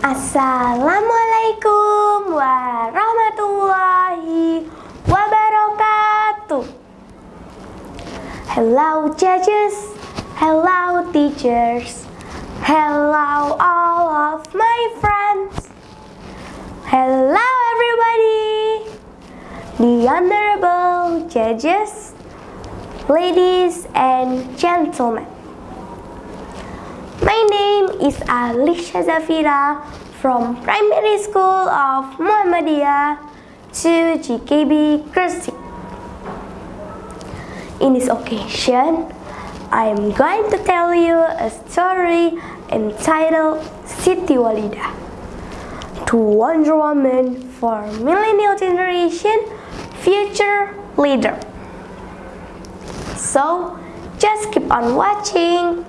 Assalamualaikum warahmatullahi wabarakatuh. Hello judges, hello teachers, hello all of my friends. Hello everybody, the honorable judges, ladies and gentlemen. Is Alicia Zafira from Primary School of Muhammadiyah to GKB Gresik. In this occasion, I am going to tell you a story entitled Siti Walidah. To Wonder Woman for Millennial Generation Future Leader. So, just keep on watching.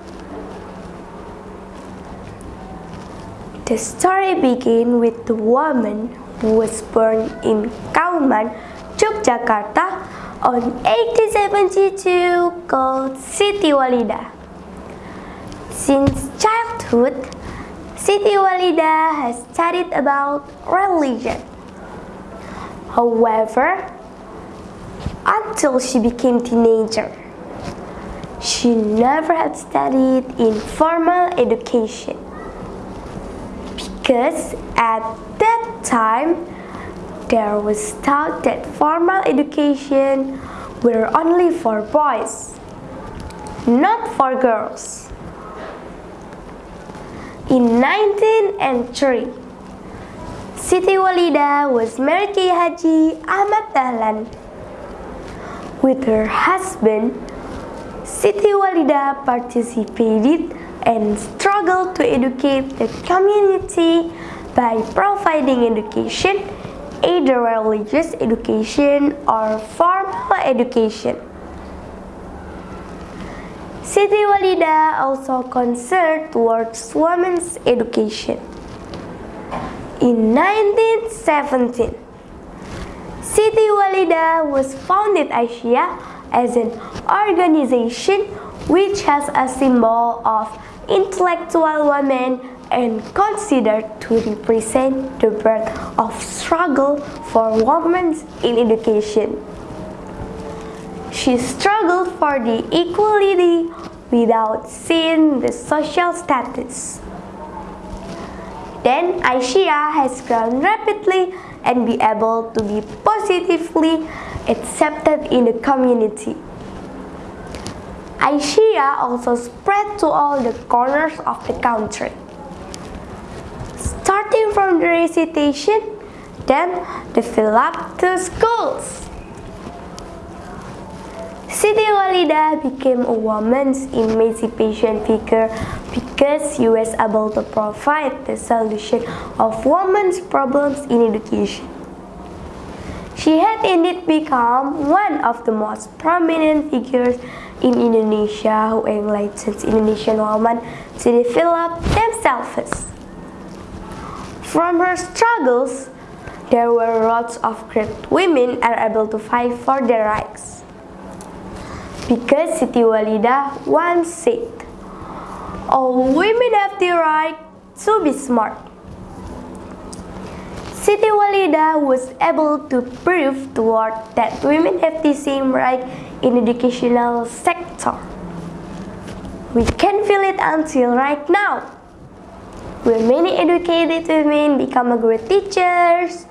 The story begins with the woman who was born in Kauman, Yogyakarta on 1872 called Siti Walidah. Since childhood, Siti Walidah has studied about religion. However, until she became teenager, she never had studied in formal education because at that time there was thought that formal education were only for boys, not for girls. In 1903, Siti Walidah was married to Haji Ahmad Dahlan. With her husband, Siti Walidah participated and struggle to educate the community by providing education, either religious education or formal education. Siti Walidah also concerned towards women's education. In 1917, Siti Walidah was founded Aisyiyah as an organization which has a symbol of intellectual women and considered to represent the birth of struggle for women in education. She struggled for the equality without seeing the social status. Then Aisyiyah has grown rapidly and be able to be positively accepted in the community. Aisyiyah also spread to all the corners of the country. Starting from the recitation, then developed to schools. Siti Walidah became a woman's emancipation figure because she was able to provide the solution of women's problems in education. She had indeed become one of the most prominent figures in Indonesia who enlightened Indonesian women to develop themselves. From her struggles, there were lots of great women are able to fight for their rights. Because Siti Walidah once said, all women have the right to be smart. Siti Walidah was able to prove to world that women have the same right in educational sector. We can feel it until right now. Where many educated women become great teachers,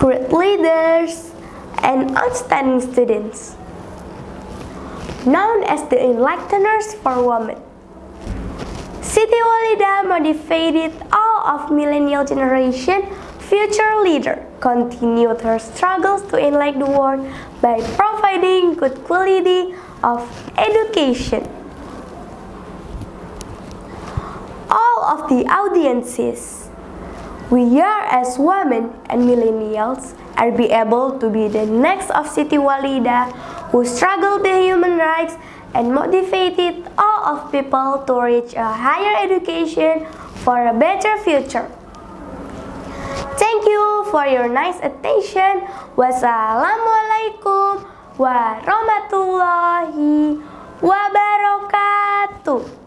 great leaders, and outstanding students. Known as the Enlighteners for Women. Siti Walidah motivated all of millennial generation future leader continued her struggles to enlighten the world by providing good quality of education. All of the audiences, we are as women and millennials are be able to be the next of Siti Walidah who struggled the human rights and motivated all of people to reach a higher education for a better future. Thank you for your nice attention. Wassalamualaikum warahmatullahi wabarakatuh.